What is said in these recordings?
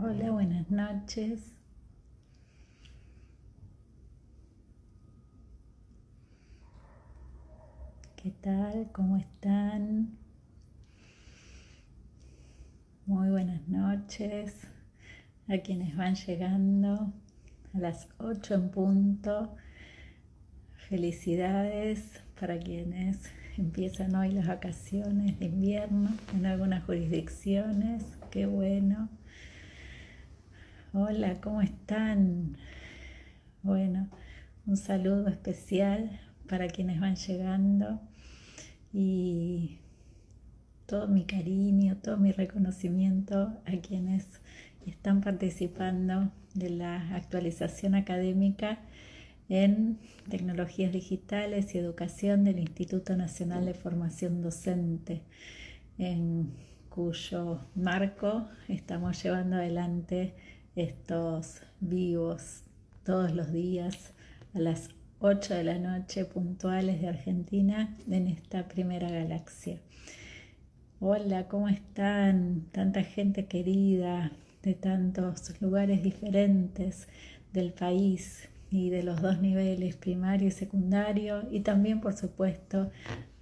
Hola, buenas noches. ¿Qué tal? ¿Cómo están? Muy buenas noches a quienes van llegando a las 8 en punto. Felicidades para quienes empiezan hoy las vacaciones de invierno en algunas jurisdicciones. Qué bueno. Hola, ¿cómo están? Bueno, un saludo especial para quienes van llegando y todo mi cariño, todo mi reconocimiento a quienes están participando de la actualización académica en tecnologías digitales y educación del Instituto Nacional de Formación Docente, en cuyo marco estamos llevando adelante estos vivos todos los días a las 8 de la noche puntuales de Argentina en esta primera galaxia. Hola, ¿cómo están? Tanta gente querida de tantos lugares diferentes del país y de los dos niveles, primario y secundario, y también, por supuesto,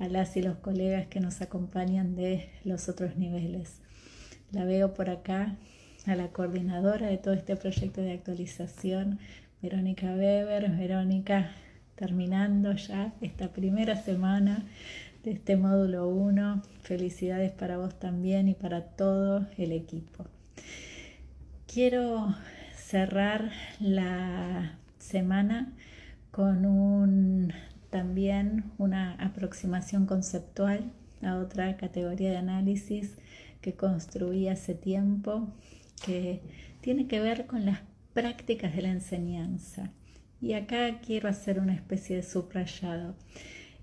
a las y los colegas que nos acompañan de los otros niveles. La veo por acá a la coordinadora de todo este proyecto de actualización, Verónica Weber. Verónica, terminando ya esta primera semana de este módulo 1. Felicidades para vos también y para todo el equipo. Quiero cerrar la semana con un, también una aproximación conceptual a otra categoría de análisis que construí hace tiempo que tiene que ver con las prácticas de la enseñanza. Y acá quiero hacer una especie de subrayado.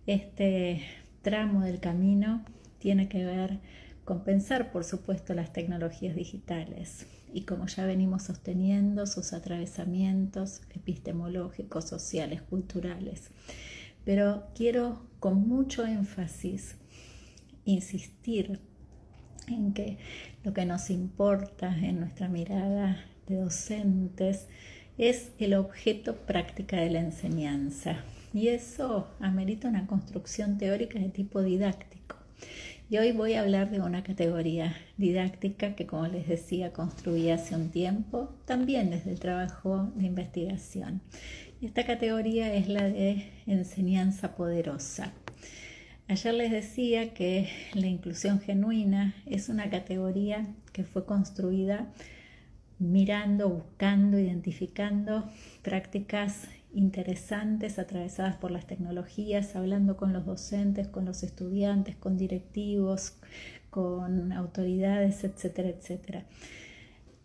Este tramo del camino tiene que ver con pensar, por supuesto, las tecnologías digitales y como ya venimos sosteniendo, sus atravesamientos epistemológicos, sociales, culturales. Pero quiero con mucho énfasis insistir en que lo que nos importa en nuestra mirada de docentes es el objeto práctica de la enseñanza. Y eso amerita una construcción teórica de tipo didáctico. Y hoy voy a hablar de una categoría didáctica que, como les decía, construí hace un tiempo, también desde el trabajo de investigación. Esta categoría es la de enseñanza poderosa. Ayer les decía que la inclusión genuina es una categoría que fue construida mirando, buscando, identificando prácticas interesantes atravesadas por las tecnologías, hablando con los docentes, con los estudiantes, con directivos, con autoridades, etcétera, etcétera.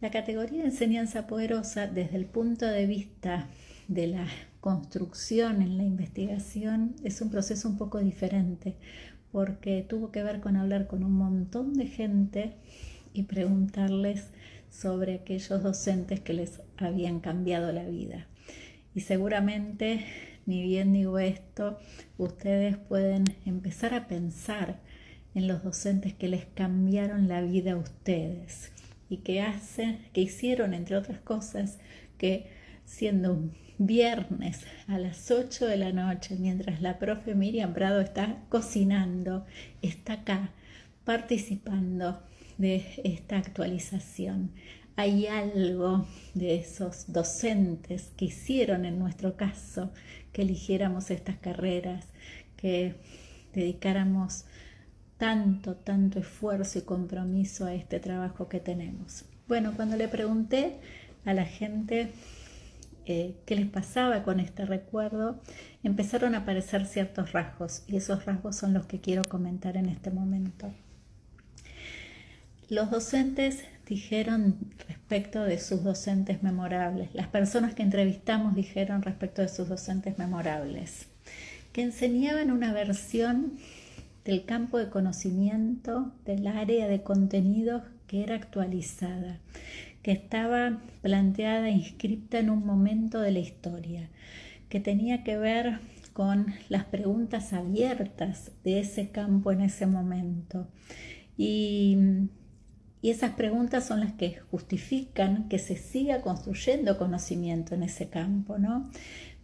La categoría de enseñanza poderosa desde el punto de vista de la construcción en la investigación es un proceso un poco diferente porque tuvo que ver con hablar con un montón de gente y preguntarles sobre aquellos docentes que les habían cambiado la vida. Y seguramente, ni bien digo esto, ustedes pueden empezar a pensar en los docentes que les cambiaron la vida a ustedes y que hacen, que hicieron, entre otras cosas, que siendo viernes a las 8 de la noche, mientras la profe Miriam Prado está cocinando, está acá participando de esta actualización. Hay algo de esos docentes que hicieron en nuestro caso que eligiéramos estas carreras, que dedicáramos tanto, tanto esfuerzo y compromiso a este trabajo que tenemos. Bueno, cuando le pregunté a la gente eh, qué les pasaba con este recuerdo, empezaron a aparecer ciertos rasgos y esos rasgos son los que quiero comentar en este momento. Los docentes dijeron respecto de sus docentes memorables, las personas que entrevistamos dijeron respecto de sus docentes memorables, que enseñaban una versión del campo de conocimiento del área de contenidos que era actualizada, que estaba planteada, inscripta en un momento de la historia, que tenía que ver con las preguntas abiertas de ese campo en ese momento. Y, y esas preguntas son las que justifican que se siga construyendo conocimiento en ese campo, ¿no?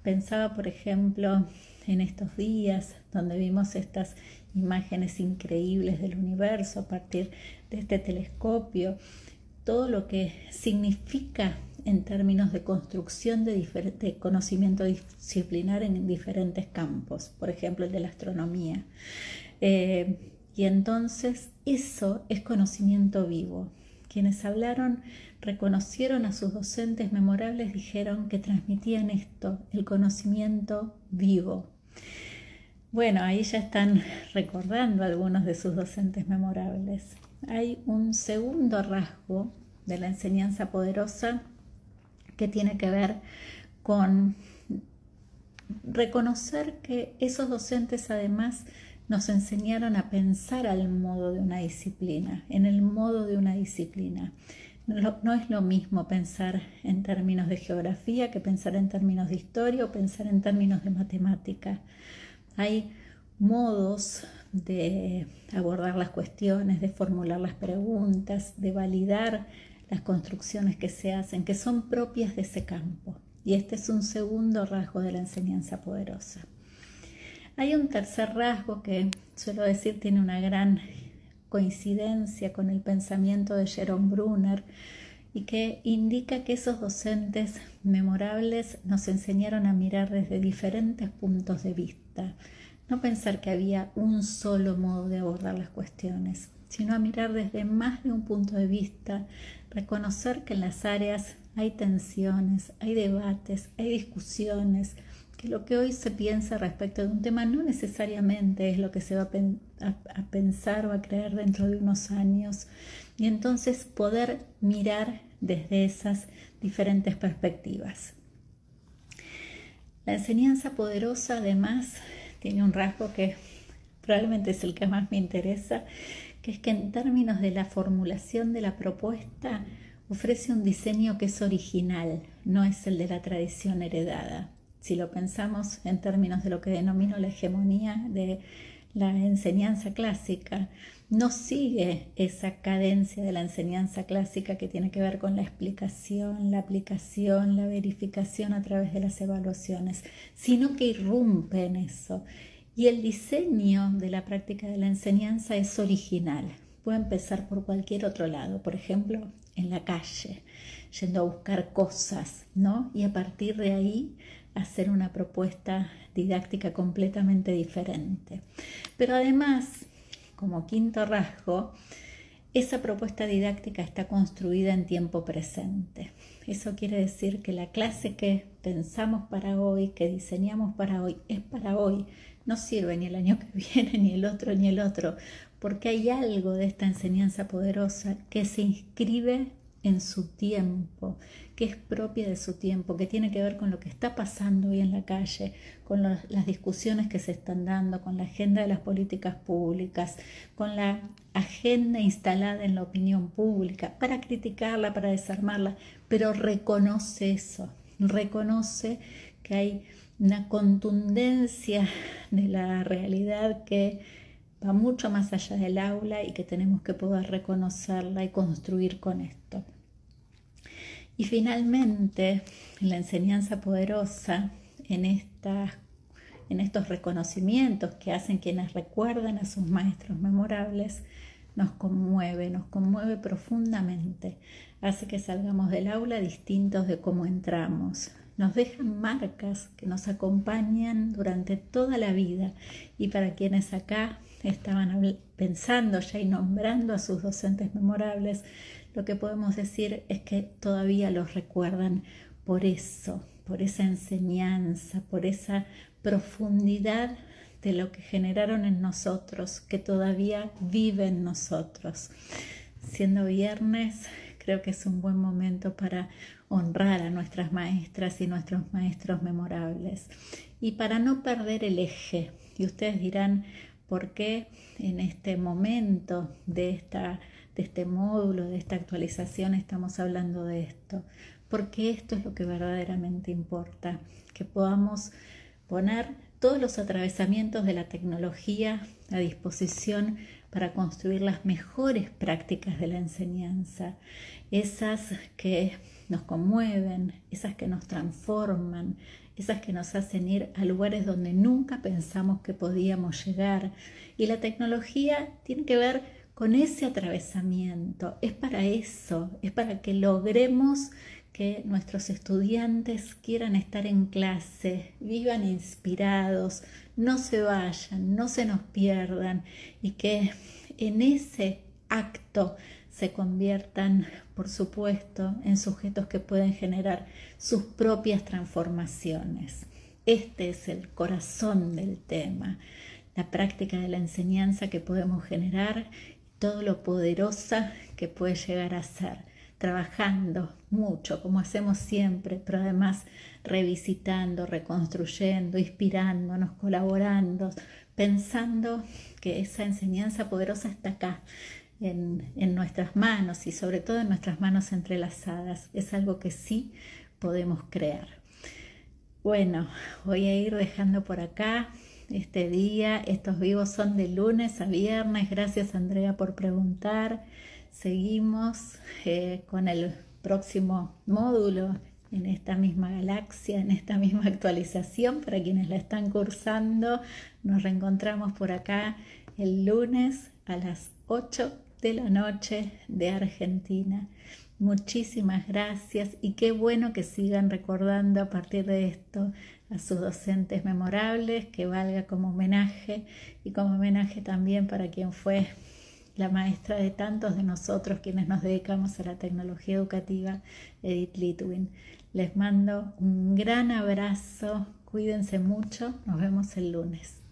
Pensaba, por ejemplo, en estos días donde vimos estas imágenes increíbles del universo a partir de este telescopio, todo lo que significa en términos de construcción de, conocimiento disciplinar en diferentes campos, por ejemplo el de la astronomía. Eh, y entonces eso es conocimiento vivo. Quienes hablaron reconocieron a sus docentes memorables, dijeron que transmitían esto, el conocimiento vivo. Bueno, ahí ya están recordando algunos de sus docentes memorables. Hay un segundo rasgo de la enseñanza poderosa que tiene que ver con reconocer que esos docentes además nos enseñaron a pensar al modo de una disciplina, en el modo de una disciplina. No, es lo mismo pensar en términos de geografía que pensar en términos de historia o pensar en términos de matemática. Hay modos de abordar las cuestiones, de formular las preguntas, de validar las construcciones que se hacen, que son propias de ese campo. Y este es un segundo rasgo de la enseñanza poderosa. Hay un tercer rasgo que, suelo decir, tiene una gran coincidencia con el pensamiento de Jerome Brunner y que indica que esos docentes memorables nos enseñaron a mirar desde diferentes puntos de vista, no pensar que había un solo modo de abordar las cuestiones, sino a mirar desde más de un punto de vista, reconocer que en las áreas hay tensiones, hay debates, hay discusiones, que lo que hoy se piensa respecto de un tema no necesariamente es lo que se va a, pensar o a creer dentro de unos años, y entonces poder mirar desde esas diferentes perspectivas. La enseñanza poderosa además tiene un rasgo que probablemente es el que más me interesa, que es que en términos de la formulación de la propuesta ofrece un diseño que es original, no es el de la tradición heredada. Si lo pensamos en términos de lo que denomino la hegemonía de la enseñanza clásica, no sigue esa cadencia de la enseñanza clásica que tiene que ver con la explicación, la aplicación, la verificación a través de las evaluaciones, sino que irrumpe en eso. Y el diseño de la práctica de la enseñanza es original. Puede empezar por cualquier otro lado, por ejemplo, en la calle, yendo a buscar cosas, ¿no? Y a partir de ahí hacer una propuesta didáctica completamente diferente. Pero además, como quinto rasgo, esa propuesta didáctica está construida en tiempo presente. Eso quiere decir que la clase que pensamos para hoy, que diseñamos para hoy, es para hoy. No sirve ni el año que viene, ni el otro, ni el otro, porque hay algo de esta enseñanza poderosa que se inscribe en su tiempo, que es propia de su tiempo, que tiene que ver con lo que está pasando hoy en la calle, con las discusiones que se están dando, con la agenda de las políticas públicas, con la agenda instalada en la opinión pública, para criticarla, para desarmarla, pero reconoce eso, reconoce que hay una contundencia de la realidad que va mucho más allá del aula y que tenemos que poder reconocerla y construir con esto. Y finalmente, la enseñanza poderosa en, en estos reconocimientos que hacen quienes recuerdan a sus maestros memorables, nos conmueve, nos conmueve profundamente, hace que salgamos del aula distintos de cómo entramos, nos dejan marcas que nos acompañan durante toda la vida. Y para quienes acá estaban pensando ya y nombrando a sus docentes memorables, lo que podemos decir es que todavía los recuerdan por eso, por esa enseñanza, por esa profundidad de lo que generaron en nosotros, que todavía vive en nosotros. Siendo viernes, creo que es un buen momento para honrar a nuestras maestras y nuestros maestros memorables y para no perder el eje. Y ustedes dirán, ¿por qué en este momento de esta de este módulo, de esta actualización, estamos hablando de esto, porque esto es lo que verdaderamente importa, que podamos poner todos los atravesamientos de la tecnología a disposición para construir las mejores prácticas de la enseñanza, esas que nos conmueven, esas que nos transforman, esas que nos hacen ir a lugares donde nunca pensamos que podíamos llegar. Y la tecnología tiene que ver con ese atravesamiento, es para eso, es para que logremos que nuestros estudiantes quieran estar en clase, vivan inspirados, no se vayan, no se nos pierdan y que en ese acto se conviertan, por supuesto, en sujetos que pueden generar sus propias transformaciones. Este es el corazón del tema, la práctica de la enseñanza que podemos generar, todo lo poderosa que puede llegar a ser trabajando mucho, como hacemos siempre, pero además revisitando, reconstruyendo, inspirándonos, colaborando, pensando que esa enseñanza poderosa está acá, en, nuestras manos y sobre todo en nuestras manos entrelazadas. Es algo que sí podemos crear. Bueno, voy a ir dejando por acá este día. Estos vivos son de lunes a viernes. Gracias Andrea por preguntar. Seguimos eh, con el próximo módulo en esta misma galaxia, en esta misma actualización para quienes la están cursando. Nos reencontramos por acá el lunes a las 8 de la noche de Argentina. Muchísimas gracias y qué bueno que sigan recordando a partir de esto a sus docentes memorables, que valga como homenaje y como homenaje también para quien fue la maestra de tantos de nosotros quienes nos dedicamos a la tecnología educativa, Edith Litwin. Les mando un gran abrazo, cuídense mucho, nos vemos el lunes.